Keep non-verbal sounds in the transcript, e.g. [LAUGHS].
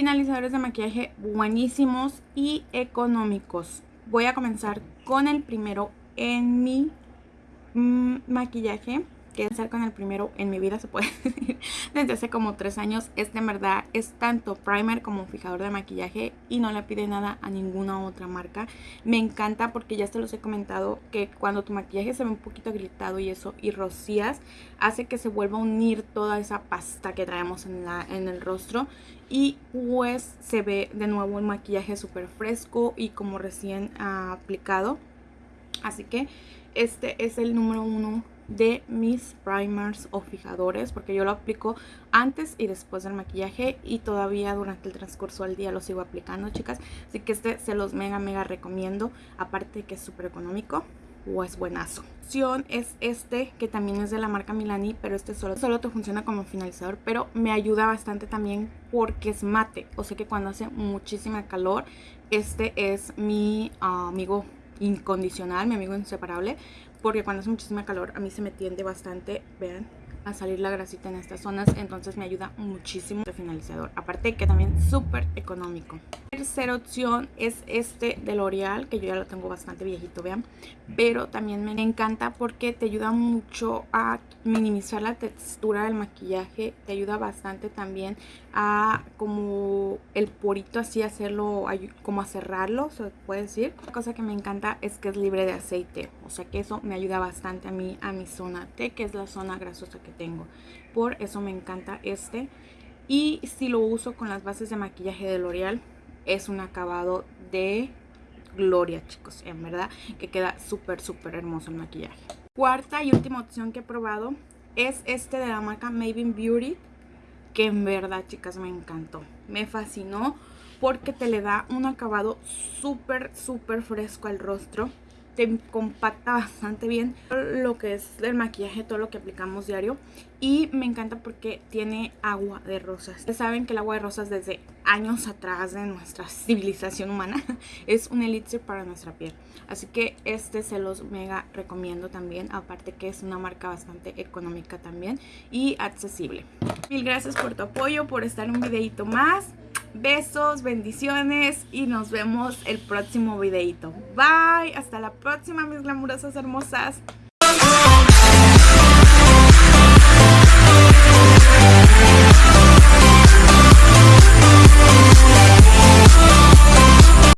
finalizadores de maquillaje buenísimos y económicos. Voy a comenzar con el primero en mi mm, maquillaje que hacer con el primero en mi vida, se puede [LAUGHS] decir, desde hace como tres años. Este en verdad es tanto primer como fijador de maquillaje y no le pide nada a ninguna otra marca. Me encanta porque ya se los he comentado que cuando tu maquillaje se ve un poquito gritado y eso y rocías, hace que se vuelva a unir toda esa pasta que traemos en, la, en el rostro y pues se ve de nuevo el maquillaje súper fresco y como recién aplicado. Así que este es el número uno de mis primers o fijadores porque yo lo aplico antes y después del maquillaje y todavía durante el transcurso del día lo sigo aplicando chicas así que este se los mega mega recomiendo aparte que es súper económico o es buenazo. Opción es este que también es de la marca Milani pero este solo, solo te funciona como finalizador pero me ayuda bastante también porque es mate o sea que cuando hace muchísima calor este es mi ah, amigo incondicional, mi amigo inseparable porque cuando hace muchísima calor a mí se me tiende bastante, vean, a salir la grasita en estas zonas, entonces me ayuda muchísimo de finalizador, aparte que también súper económico. Tercera opción es este de L'Oreal, que yo ya lo tengo bastante viejito, vean, pero también me encanta porque te ayuda mucho a minimizar la textura del maquillaje, te ayuda bastante también a como el porito así hacerlo, como a cerrarlo, se puede decir. La cosa que me encanta es que es libre de aceite, o sea que eso me ayuda bastante a mí, a mi zona T, que es la zona grasosa tengo. Por eso me encanta este. Y si lo uso con las bases de maquillaje de L'Oreal, es un acabado de gloria, chicos. En verdad que queda súper, súper hermoso el maquillaje. Cuarta y última opción que he probado es este de la marca Maven Beauty. Que en verdad, chicas, me encantó. Me fascinó porque te le da un acabado súper, súper fresco al rostro te compacta bastante bien lo que es el maquillaje, todo lo que aplicamos diario. Y me encanta porque tiene agua de rosas. Ustedes saben que el agua de rosas desde años atrás de nuestra civilización humana [LAUGHS] es un elixir para nuestra piel. Así que este se los mega recomiendo también. Aparte que es una marca bastante económica también y accesible. Mil gracias por tu apoyo, por estar un videito más. Besos, bendiciones y nos vemos el próximo videito. Bye, hasta la próxima mis glamurosas hermosas.